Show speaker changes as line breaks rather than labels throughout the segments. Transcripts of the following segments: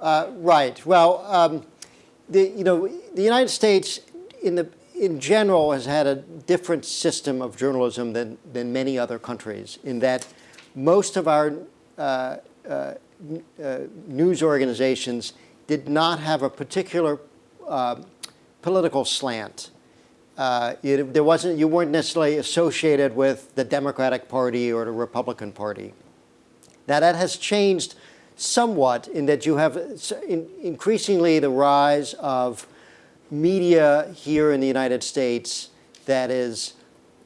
Uh, right. Well, um, the, you know, the United States in, the, in general has had a different system of journalism than, than many other countries in that most of our uh, uh, uh news organizations did not have a particular uh, political slant. Uh, it, there wasn't, you weren't necessarily associated with the Democratic Party or the Republican Party. Now that has changed somewhat in that you have increasingly the rise of media here in the United States that is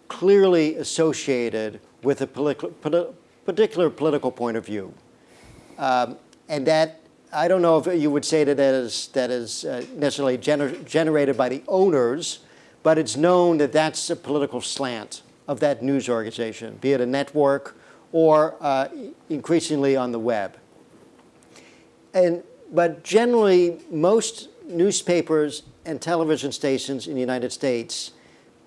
clearly associated with a particular political point of view. Um, and that, I don't know if you would say that that is, that is uh, necessarily gener generated by the owners, but it's known that that's a political slant of that news organization, be it a network or uh, increasingly on the web. And, but generally, most newspapers and television stations in the United States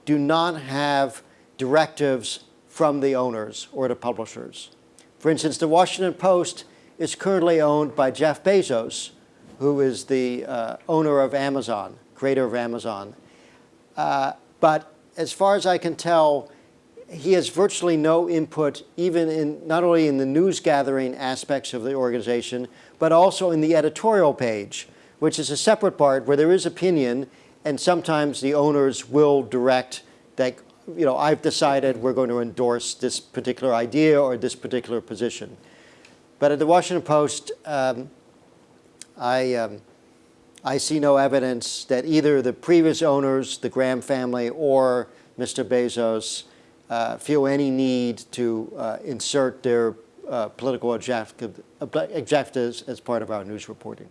do not have directives from the owners or the publishers. For instance, the Washington Post is currently owned by Jeff Bezos, who is the uh, owner of Amazon, creator of Amazon. Uh, but as far as I can tell, he has virtually no input even in not only in the news gathering aspects of the organization, but also in the editorial page, which is a separate part where there is opinion and sometimes the owners will direct that, you know, I've decided we're going to endorse this particular idea or this particular position. But at the Washington Post, um, I, um, I see no evidence that either the previous owners, the Graham family, or Mr. Bezos uh, feel any need to uh, insert their uh, political objectives as part of our news reporting.